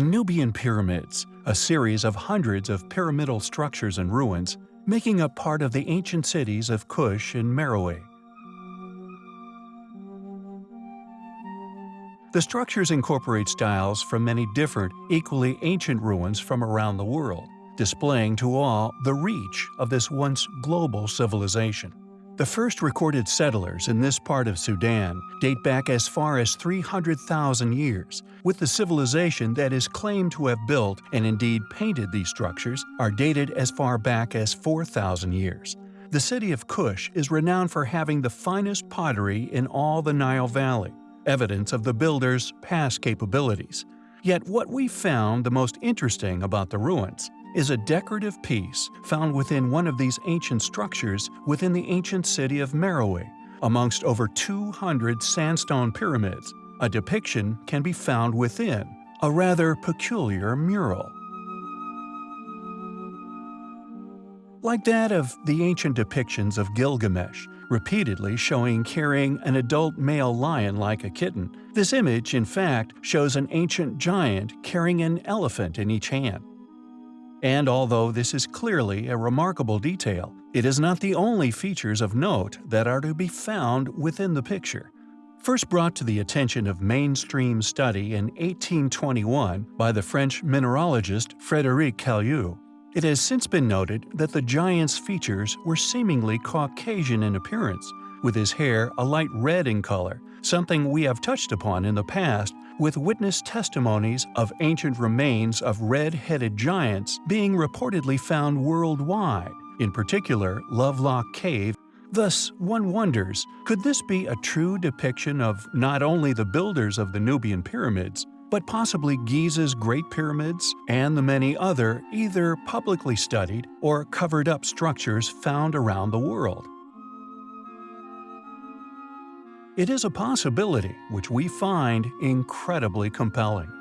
The Nubian Pyramids, a series of hundreds of pyramidal structures and ruins, making up part of the ancient cities of Kush and Meroe. The structures incorporate styles from many different, equally ancient ruins from around the world, displaying to all the reach of this once global civilization. The first recorded settlers in this part of Sudan date back as far as 300,000 years, with the civilization that is claimed to have built and indeed painted these structures are dated as far back as 4,000 years. The city of Kush is renowned for having the finest pottery in all the Nile Valley, evidence of the builders' past capabilities. Yet what we found the most interesting about the ruins is a decorative piece found within one of these ancient structures within the ancient city of Meroe. Amongst over 200 sandstone pyramids, a depiction can be found within, a rather peculiar mural. Like that of the ancient depictions of Gilgamesh, repeatedly showing carrying an adult male lion like a kitten, this image, in fact, shows an ancient giant carrying an elephant in each hand. And although this is clearly a remarkable detail, it is not the only features of note that are to be found within the picture. First brought to the attention of mainstream study in 1821 by the French mineralogist Frédéric Cailliaud, it has since been noted that the giant's features were seemingly Caucasian in appearance, with his hair a light red in color, something we have touched upon in the past with witness testimonies of ancient remains of red-headed giants being reportedly found worldwide, in particular Lovelock Cave. Thus, one wonders, could this be a true depiction of not only the builders of the Nubian pyramids, but possibly Giza's Great Pyramids and the many other either publicly studied or covered-up structures found around the world? It is a possibility which we find incredibly compelling.